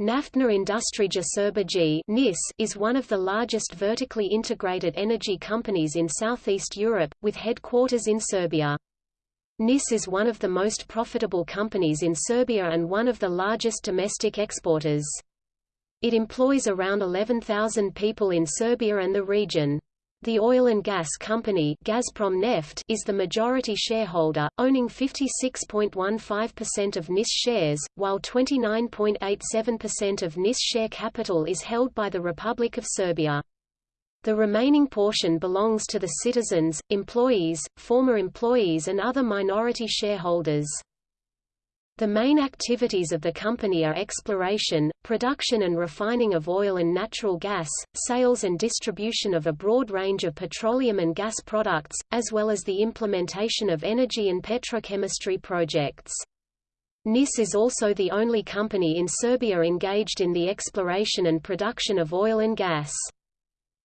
Naftna Industrija Srbije is one of the largest vertically integrated energy companies in Southeast Europe, with headquarters in Serbia. NIS is one of the most profitable companies in Serbia and one of the largest domestic exporters. It employs around 11,000 people in Serbia and the region. The oil and gas company Gazprom Neft is the majority shareholder, owning 56.15% of NIS shares, while 29.87% of NIS share capital is held by the Republic of Serbia. The remaining portion belongs to the citizens, employees, former employees and other minority shareholders. The main activities of the company are exploration, production and refining of oil and natural gas, sales and distribution of a broad range of petroleum and gas products, as well as the implementation of energy and petrochemistry projects. NIS is also the only company in Serbia engaged in the exploration and production of oil and gas.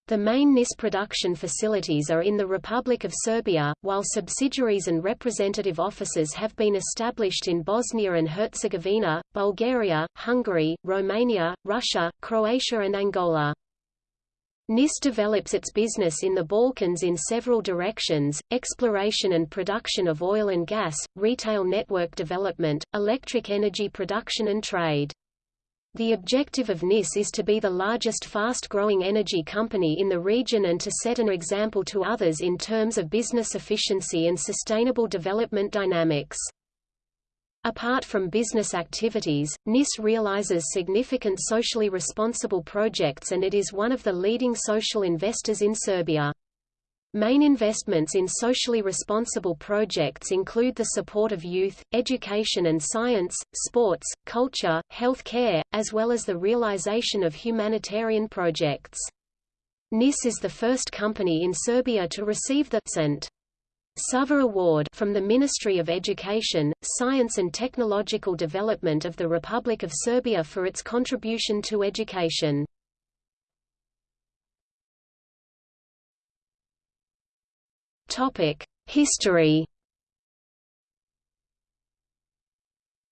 The main NIS production facilities are in the Republic of Serbia, while subsidiaries and representative offices have been established in Bosnia and Herzegovina, Bulgaria, Hungary, Romania, Russia, Croatia and Angola. NIS develops its business in the Balkans in several directions, exploration and production of oil and gas, retail network development, electric energy production and trade. The objective of NIS is to be the largest fast-growing energy company in the region and to set an example to others in terms of business efficiency and sustainable development dynamics. Apart from business activities, NIS realizes significant socially responsible projects and it is one of the leading social investors in Serbia. Main investments in socially responsible projects include the support of youth, education and science, sports, culture, health care, as well as the realization of humanitarian projects. NIS is the first company in Serbia to receive the St. Sava Award from the Ministry of Education, Science and Technological Development of the Republic of Serbia for its contribution to education. History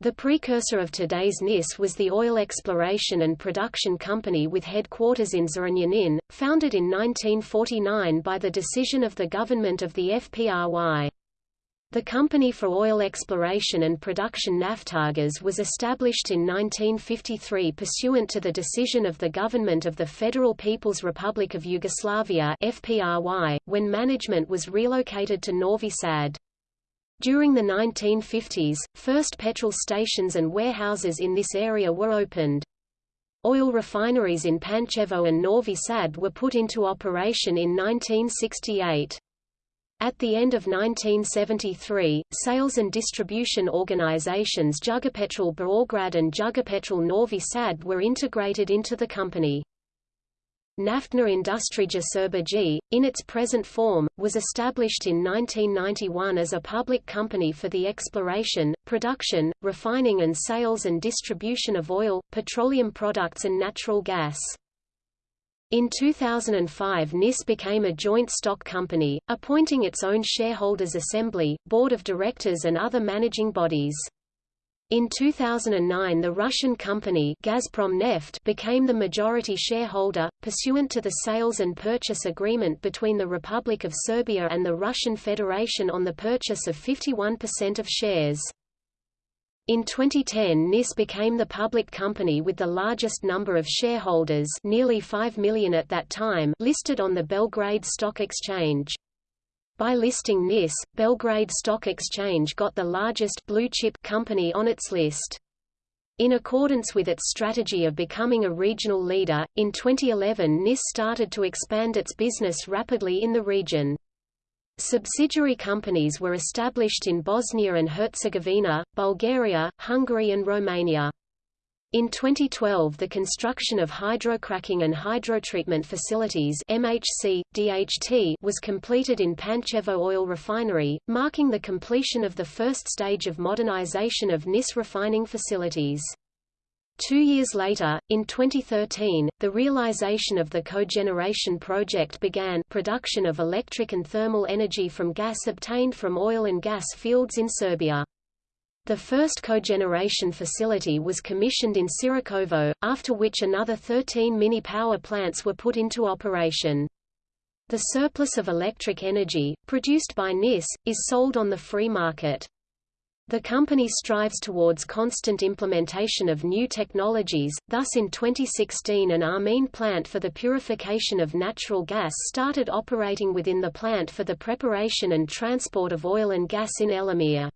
The precursor of today's NIS was the Oil Exploration and Production Company with headquarters in Zrenjanin, founded in 1949 by the decision of the government of the FPRY. The Company for Oil Exploration and Production Naftagas was established in 1953 pursuant to the decision of the government of the Federal People's Republic of Yugoslavia FPRY, when management was relocated to Novi Sad. During the 1950s, first petrol stations and warehouses in this area were opened. Oil refineries in Pančevo and Novi Sad were put into operation in 1968. At the end of 1973, sales and distribution organizations Jugopetrol Beograd and Jugopetrol Novi Sad were integrated into the company. Naftna Industrija Srbije, in its present form, was established in 1991 as a public company for the exploration, production, refining and sales and distribution of oil, petroleum products and natural gas. In 2005 NIS became a joint stock company, appointing its own shareholders' assembly, board of directors and other managing bodies. In 2009 the Russian company Gazprom Neft became the majority shareholder, pursuant to the sales and purchase agreement between the Republic of Serbia and the Russian Federation on the purchase of 51% of shares. In 2010 NIS became the public company with the largest number of shareholders nearly 5 million at that time listed on the Belgrade Stock Exchange. By listing NIS, Belgrade Stock Exchange got the largest blue-chip company on its list. In accordance with its strategy of becoming a regional leader, in 2011 NIS started to expand its business rapidly in the region. Subsidiary companies were established in Bosnia and Herzegovina, Bulgaria, Hungary and Romania. In 2012 the construction of hydrocracking and hydrotreatment facilities MHC, DHT was completed in Pančevo oil refinery, marking the completion of the first stage of modernization of NIS refining facilities. Two years later, in 2013, the realization of the cogeneration project began production of electric and thermal energy from gas obtained from oil and gas fields in Serbia. The first cogeneration facility was commissioned in Sirakovo, after which another 13 mini-power plants were put into operation. The surplus of electric energy, produced by NIS, is sold on the free market. The company strives towards constant implementation of new technologies, thus in 2016 an amine plant for the purification of natural gas started operating within the plant for the preparation and transport of oil and gas in Elemir.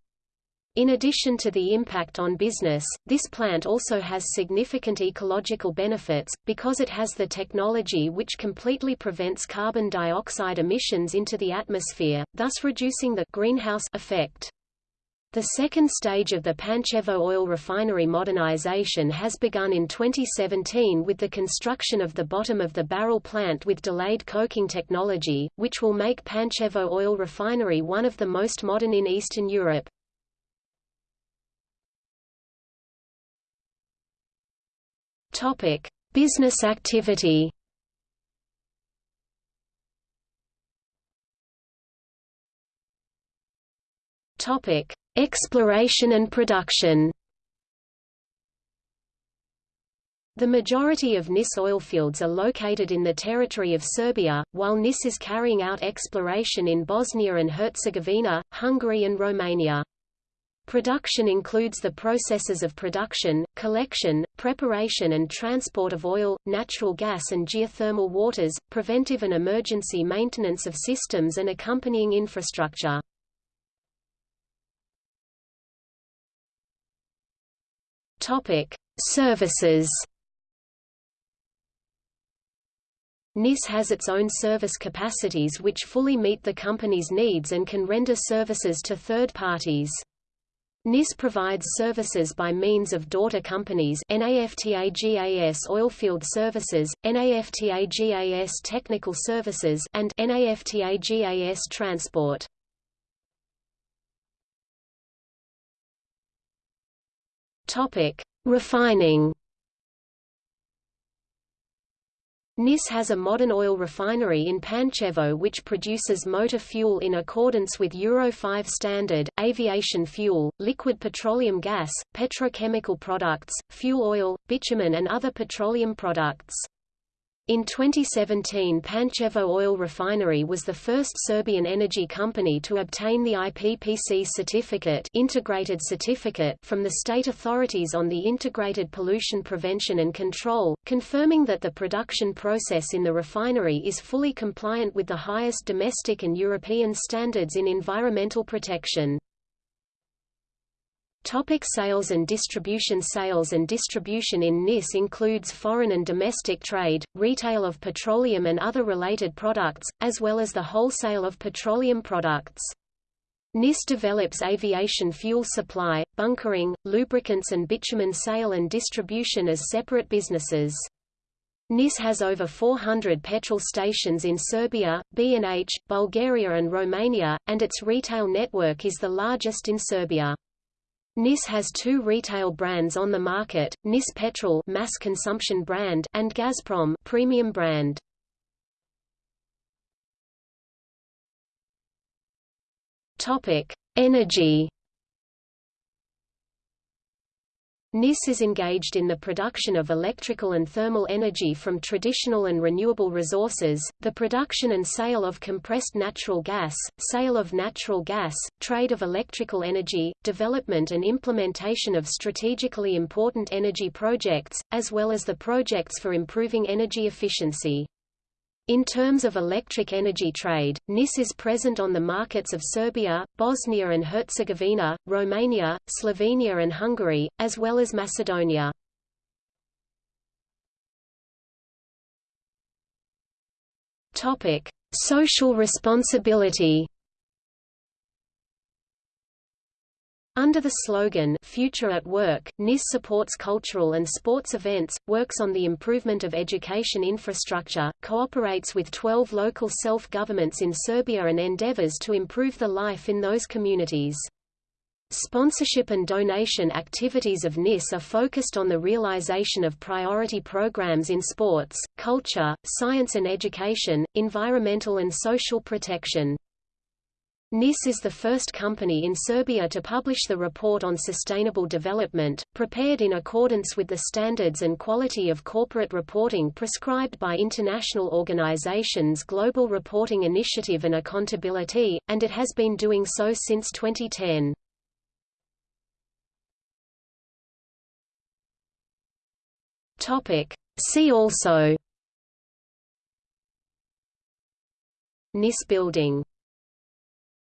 In addition to the impact on business, this plant also has significant ecological benefits, because it has the technology which completely prevents carbon dioxide emissions into the atmosphere, thus reducing the greenhouse effect. The second stage of the Pančevo oil refinery modernization has begun in 2017 with the construction of the bottom of the barrel plant with delayed coking technology, which will make Pančevo oil refinery one of the most modern in Eastern Europe. Topic: Business activity. Topic: Exploration and production. The majority of NIS oilfields are located in the territory of Serbia, while NIS is carrying out exploration in Bosnia and Herzegovina, Hungary and Romania. Production includes the processes of production, collection, preparation and transport of oil, natural gas and geothermal waters, preventive and emergency maintenance of systems and accompanying infrastructure. Services NIS has its own service capacities which fully meet the company's needs and can render services to third parties. NIS provides services by means of daughter companies NAFTAGAS Oilfield Services, NAFTAGAS Technical Services and NAFTAGAS Transport. Topic: Refining NIS has a modern oil refinery in Pančevo which produces motor fuel in accordance with Euro 5 standard, aviation fuel, liquid petroleum gas, petrochemical products, fuel oil, bitumen and other petroleum products. In 2017 Pančevo Oil Refinery was the first Serbian energy company to obtain the IPPC certificate, integrated certificate from the state authorities on the integrated pollution prevention and control, confirming that the production process in the refinery is fully compliant with the highest domestic and European standards in environmental protection. Topic sales and distribution Sales and distribution in NIS includes foreign and domestic trade, retail of petroleum and other related products, as well as the wholesale of petroleum products. NIS develops aviation fuel supply, bunkering, lubricants and bitumen sale and distribution as separate businesses. NIS has over 400 petrol stations in Serbia, B&H, Bulgaria and Romania, and its retail network is the largest in Serbia. NIS has two retail brands on the market, NIS Petrol mass consumption brand and Gazprom premium brand. Topic: Energy NIS is engaged in the production of electrical and thermal energy from traditional and renewable resources, the production and sale of compressed natural gas, sale of natural gas, trade of electrical energy, development and implementation of strategically important energy projects, as well as the projects for improving energy efficiency. In terms of electric energy trade, NIS is present on the markets of Serbia, Bosnia and Herzegovina, Romania, Slovenia and Hungary, as well as Macedonia. Social responsibility Under the slogan Future at Work, NIS supports cultural and sports events, works on the improvement of education infrastructure, cooperates with 12 local self-governments in Serbia and endeavors to improve the life in those communities. Sponsorship and donation activities of NIS are focused on the realization of priority programs in sports, culture, science and education, environmental and social protection. NIS is the first company in Serbia to publish the Report on Sustainable Development, prepared in accordance with the standards and quality of corporate reporting prescribed by international organizations Global Reporting Initiative and Accountability, and it has been doing so since 2010. See also. NIS building